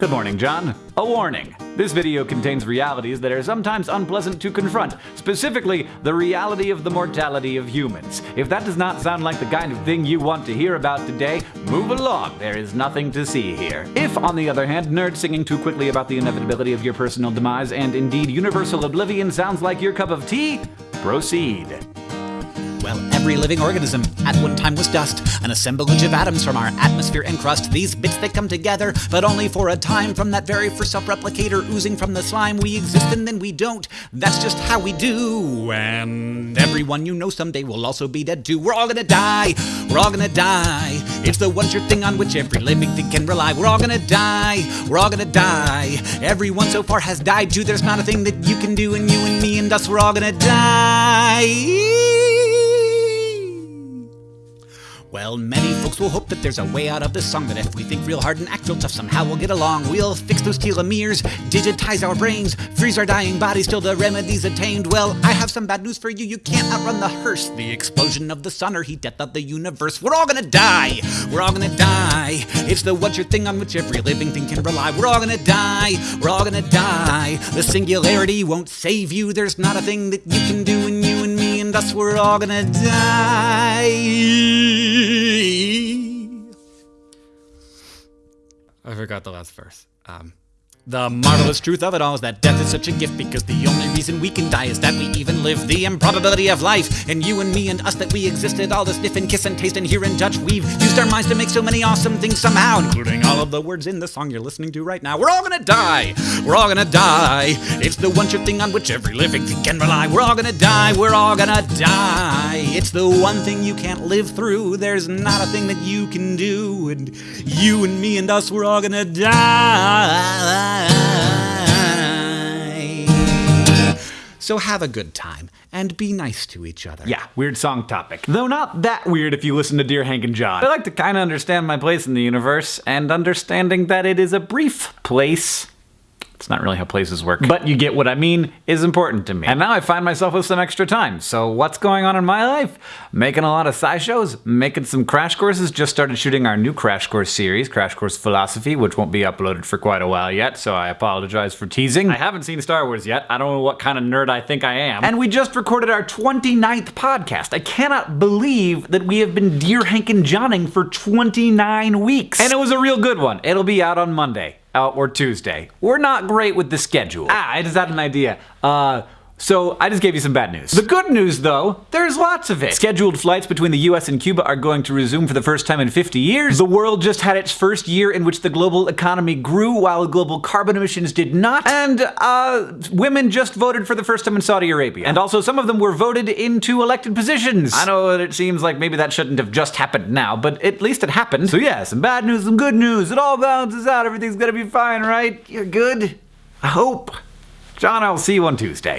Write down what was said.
Good morning, John. A warning. This video contains realities that are sometimes unpleasant to confront, specifically the reality of the mortality of humans. If that does not sound like the kind of thing you want to hear about today, move along. There is nothing to see here. If, on the other hand, nerd singing too quickly about the inevitability of your personal demise and indeed universal oblivion sounds like your cup of tea, proceed. Well, every living organism at one time was dust, an assemblage of atoms from our atmosphere and crust. These bits that come together, but only for a time. From that very first self-replicator oozing from the slime, we exist and then we don't. That's just how we do. And everyone you know someday will also be dead too. We're all gonna die. We're all gonna die. It's the one sure thing on which every living thing can rely. We're all gonna die. We're all gonna die. Everyone so far has died too. There's not a thing that you can do, and you and me and us, we're all gonna die. Well, many folks will hope that there's a way out of this song. That if we think real hard and act real tough, somehow we'll get along. We'll fix those telomeres, digitize our brains, freeze our dying bodies till the remedy's attained. Well, I have some bad news for you. You can't outrun the hearse, the explosion of the sun, or heat death of the universe. We're all gonna die. We're all gonna die. It's the one sure thing on which every living thing can rely. We're all gonna die. We're all gonna die. The singularity won't save you. There's not a thing that you can do, and you us, we're all gonna die. I forgot the last verse. Um, the marvelous truth of it all is that death is such a gift because the only reason we can die is that we even live. The improbability of life, and you and me and us that we existed, all to sniff and kiss and taste and hear and touch. We've used our minds to make so many awesome things somehow, including all of the words in the song you're listening to right now. We're all gonna die. We're all gonna die. It's the one sure thing on which every living thing can rely. We're all gonna die. We're all gonna die. It's the one thing you can't live through. There's not a thing that you can do, and you and me and us, we're all gonna die. So have a good time and be nice to each other. Yeah, weird song topic. Though not that weird if you listen to Dear Hank and John. I like to kind of understand my place in the universe and understanding that it is a brief place it's not really how places work. But you get what I mean is important to me. And now I find myself with some extra time. So what's going on in my life? Making a lot of SciShows, making some crash courses, just started shooting our new crash course series, Crash Course Philosophy, which won't be uploaded for quite a while yet, so I apologize for teasing. I haven't seen Star Wars yet. I don't know what kind of nerd I think I am. And we just recorded our 29th podcast. I cannot believe that we have been Dear Hank and Johning for 29 weeks. And it was a real good one. It'll be out on Monday uh, or Tuesday. We're not great with the schedule. Ah, I just had an idea. Uh, so I just gave you some bad news. The good news though, there's lots of it. Scheduled flights between the US and Cuba are going to resume for the first time in 50 years. The world just had its first year in which the global economy grew while global carbon emissions did not. And uh, women just voted for the first time in Saudi Arabia. And also some of them were voted into elected positions. I know that it seems like maybe that shouldn't have just happened now, but at least it happened. So yeah, some bad news, some good news. It all balances out. Everything's gonna be fine, right? You're good? I hope. John, I'll see you on Tuesday.